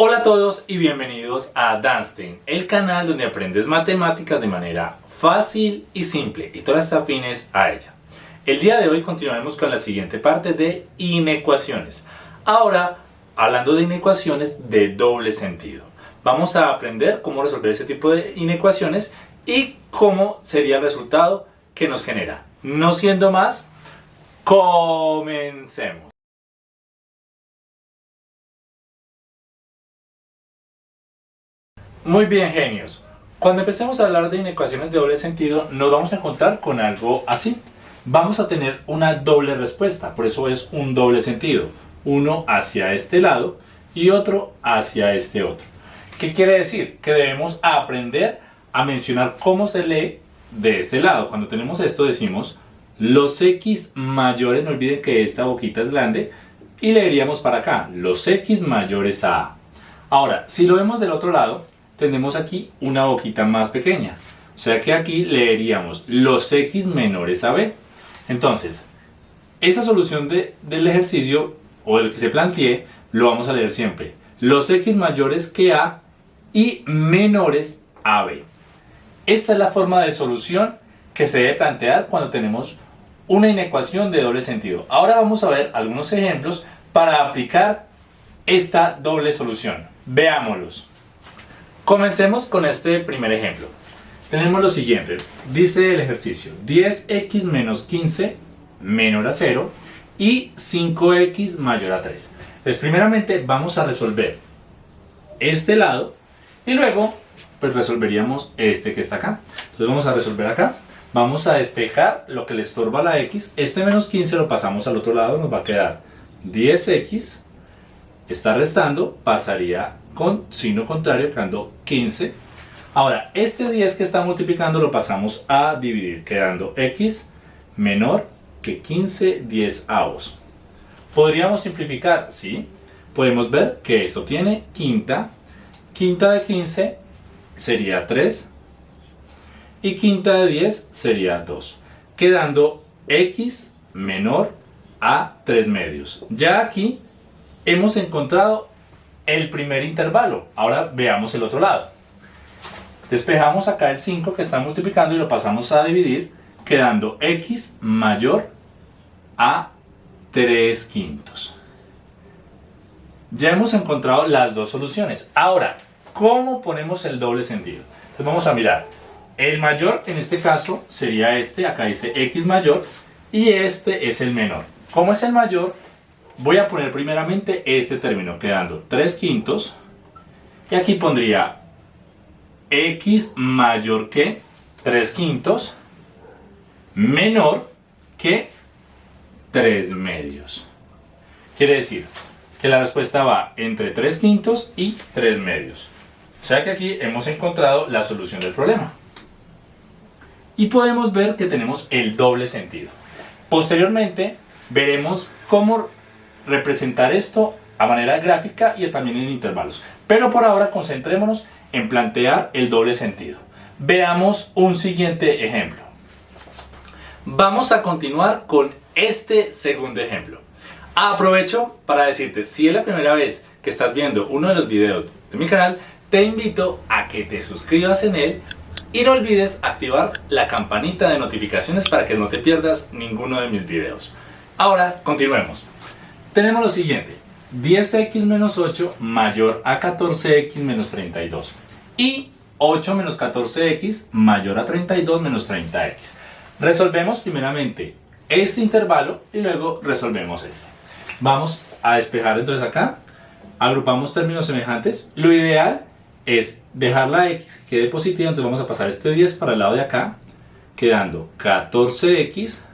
Hola a todos y bienvenidos a Danstein, el canal donde aprendes matemáticas de manera fácil y simple y todas afines a ella. El día de hoy continuaremos con la siguiente parte de inecuaciones. Ahora, hablando de inecuaciones de doble sentido. Vamos a aprender cómo resolver este tipo de inecuaciones y cómo sería el resultado que nos genera. No siendo más, comencemos. Muy bien, genios. Cuando empecemos a hablar de inecuaciones de doble sentido, nos vamos a encontrar con algo así. Vamos a tener una doble respuesta, por eso es un doble sentido. Uno hacia este lado y otro hacia este otro. ¿Qué quiere decir? Que debemos aprender a mencionar cómo se lee de este lado. Cuando tenemos esto decimos los x mayores, no olviden que esta boquita es grande, y leeríamos para acá, los x mayores a a. Ahora, si lo vemos del otro lado, tenemos aquí una boquita más pequeña. O sea que aquí leeríamos los x menores a b. Entonces, esa solución del ejercicio o del que se plantee, lo vamos a leer siempre. Los x mayores que a y menores a b. Esta es la forma de solución que se debe plantear cuando tenemos una inecuación de doble sentido. Ahora vamos a ver algunos ejemplos para aplicar esta doble solución. Veámoslos. Comencemos con este primer ejemplo. Tenemos lo siguiente, dice el ejercicio 10x menos 15 menor a 0 y 5x mayor a 3. Pues primeramente vamos a resolver este lado y luego pues resolveríamos este que está acá. Entonces vamos a resolver acá. Vamos a despejar lo que le estorba a la x. Este menos 15 lo pasamos al otro lado, nos va a quedar 10x. Está restando, pasaría con signo contrario, quedando 15. Ahora, este 10 que está multiplicando lo pasamos a dividir, quedando x menor que 15 10 avos. ¿Podríamos simplificar? Sí. Podemos ver que esto tiene quinta. Quinta de 15 sería 3. Y quinta de 10 sería 2. Quedando x menor a 3 medios. Ya aquí hemos encontrado el primer intervalo. Ahora veamos el otro lado. Despejamos acá el 5 que está multiplicando y lo pasamos a dividir, quedando x mayor a 3 quintos. Ya hemos encontrado las dos soluciones. Ahora, ¿cómo ponemos el doble sentido? Entonces vamos a mirar. El mayor en este caso sería este, acá dice x mayor, y este es el menor. ¿Cómo es el mayor? Voy a poner primeramente este término, quedando 3 quintos. Y aquí pondría x mayor que 3 quintos menor que 3 medios. Quiere decir que la respuesta va entre 3 quintos y 3 medios. O sea que aquí hemos encontrado la solución del problema. Y podemos ver que tenemos el doble sentido. Posteriormente veremos cómo representar esto a manera gráfica y también en intervalos. Pero por ahora concentrémonos en plantear el doble sentido. Veamos un siguiente ejemplo. Vamos a continuar con este segundo ejemplo. Aprovecho para decirte, si es la primera vez que estás viendo uno de los videos de mi canal, te invito a que te suscribas en él y no olvides activar la campanita de notificaciones para que no te pierdas ninguno de mis videos. Ahora, continuemos tenemos lo siguiente. 10x menos 8 mayor a 14x menos 32. Y 8 menos 14x mayor a 32 menos 30x. Resolvemos primeramente este intervalo y luego resolvemos este. Vamos a despejar entonces acá. Agrupamos términos semejantes. Lo ideal es dejar la x que quede positiva, entonces vamos a pasar este 10 para el lado de acá, quedando 14x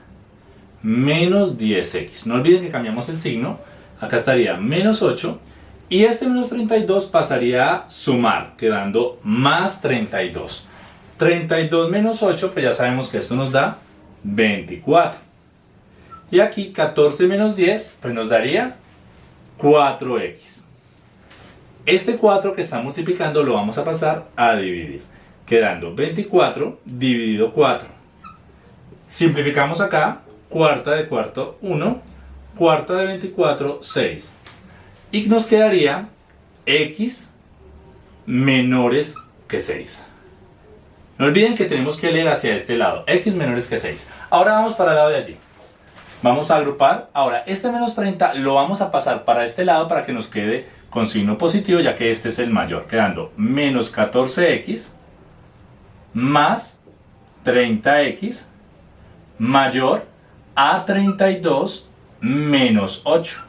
menos 10x. No olviden que cambiamos el signo. Acá estaría menos 8. Y este menos 32 pasaría a sumar, quedando más 32. 32 menos 8, pues ya sabemos que esto nos da 24. Y aquí 14 menos 10, pues nos daría 4x. Este 4 que está multiplicando lo vamos a pasar a dividir, quedando 24 dividido 4. Simplificamos acá, cuarta de cuarto 1, cuarta de 24 6. Y nos quedaría x menores que 6. No olviden que tenemos que leer hacia este lado, x menores que 6. Ahora vamos para el lado de allí. Vamos a agrupar. Ahora, este menos 30 lo vamos a pasar para este lado para que nos quede con signo positivo, ya que este es el mayor, quedando menos 14x más 30x mayor a 32 menos 8.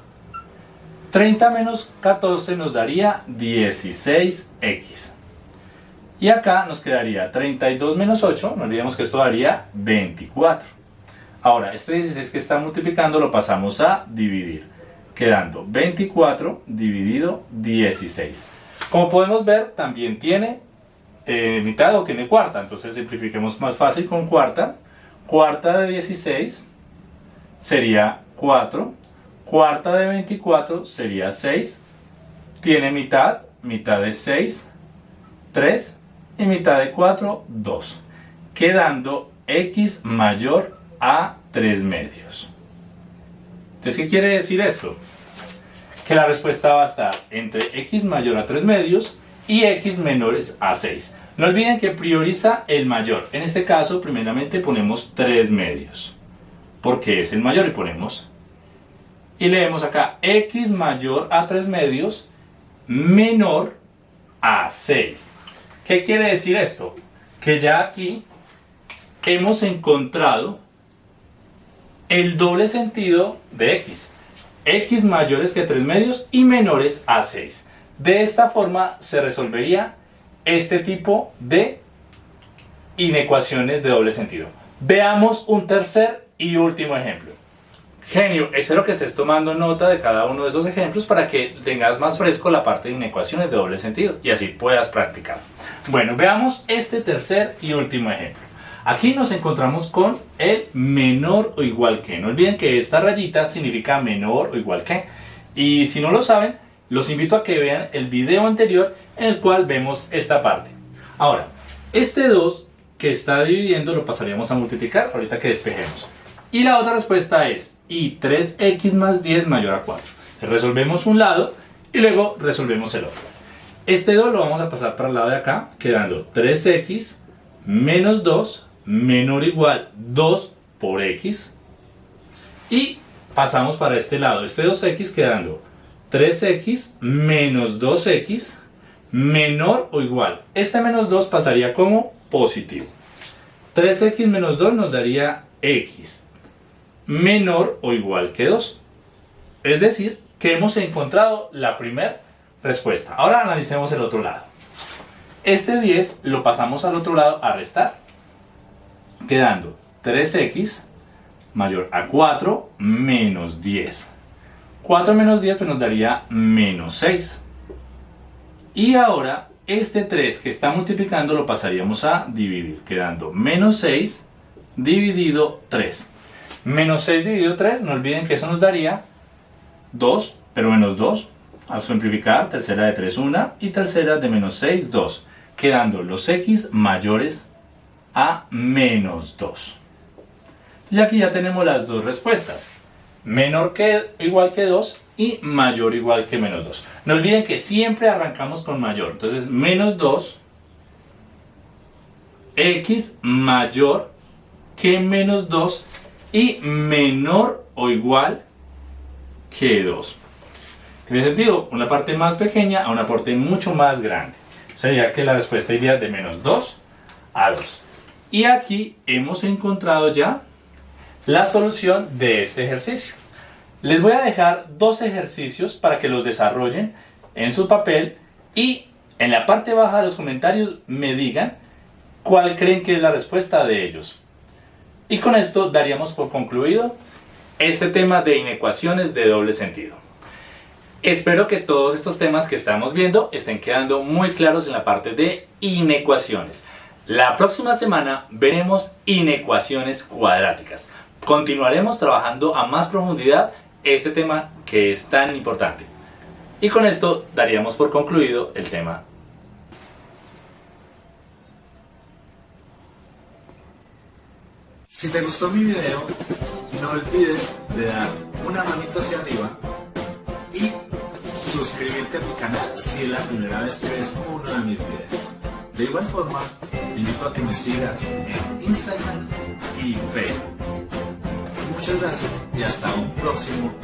30 menos 14 nos daría 16x. Y acá nos quedaría 32 menos 8, no olvidemos que esto daría 24. Ahora, este 16 que está multiplicando lo pasamos a dividir, quedando 24 dividido 16. Como podemos ver, también tiene eh, mitad o tiene cuarta, entonces simplifiquemos más fácil con cuarta. Cuarta de 16 sería 4, cuarta de 24 sería 6, tiene mitad, mitad de 6, 3 y mitad de 4, 2, quedando x mayor a 3 medios. Entonces, ¿qué quiere decir esto? Que la respuesta va a estar entre x mayor a 3 medios y x menores a 6. No olviden que prioriza el mayor. En este caso, primeramente ponemos 3 medios. Porque es el mayor y ponemos. Y leemos acá x mayor a 3 medios menor a 6. ¿Qué quiere decir esto? Que ya aquí hemos encontrado el doble sentido de x. x mayores que 3 medios y menores a 6. De esta forma se resolvería este tipo de inecuaciones de doble sentido. Veamos un tercer y último ejemplo. Genio, espero que estés tomando nota de cada uno de esos ejemplos para que tengas más fresco la parte de inecuaciones de doble sentido y así puedas practicar. Bueno, veamos este tercer y último ejemplo. Aquí nos encontramos con el menor o igual que. No olviden que esta rayita significa menor o igual que. Y si no lo saben, los invito a que vean el video anterior en el cual vemos esta parte. Ahora, este 2 que está dividiendo lo pasaríamos a multiplicar ahorita que despejemos. Y la otra respuesta es y 3x más 10 mayor a 4. Resolvemos un lado y luego resolvemos el otro. Este 2 lo vamos a pasar para el lado de acá, quedando 3x menos 2 menor o igual 2 por x. Y pasamos para este lado, este 2x quedando 3x menos 2x menor o igual. Este menos 2 pasaría como positivo. 3x menos 2 nos daría x menor o igual que 2. Es decir, que hemos encontrado la primera respuesta. Ahora analicemos el otro lado. Este 10 lo pasamos al otro lado a restar quedando 3x mayor a 4 menos 10. 4 menos 10 pues nos daría menos 6. Y ahora este 3 que está multiplicando lo pasaríamos a dividir, quedando menos 6 dividido 3. Menos 6 dividido 3, no olviden que eso nos daría 2, pero menos 2. Al simplificar, tercera de 3, 1 y tercera de menos 6, 2. Quedando los x mayores a menos 2. Y aquí ya tenemos las dos respuestas. Menor que igual que 2 y mayor igual que menos 2. No olviden que siempre arrancamos con mayor. Entonces, menos 2, x mayor que menos 2 y menor o igual que 2. Tiene sentido, una parte más pequeña a una parte mucho más grande. Sería que la respuesta iría de menos 2 a 2. Y aquí hemos encontrado ya la solución de este ejercicio. Les voy a dejar dos ejercicios para que los desarrollen en su papel y en la parte baja de los comentarios me digan cuál creen que es la respuesta de ellos. Y con esto daríamos por concluido este tema de inecuaciones de doble sentido. Espero que todos estos temas que estamos viendo estén quedando muy claros en la parte de inecuaciones. La próxima semana veremos inecuaciones cuadráticas. Continuaremos trabajando a más profundidad este tema que es tan importante. Y con esto daríamos por concluido el tema. Si te gustó mi video, no olvides de dar una manita hacia arriba y suscribirte a mi canal si es la primera vez que ves uno de mis videos. De igual forma, te invito a que me sigas en Instagram y Facebook. Muchas gracias y hasta un próximo.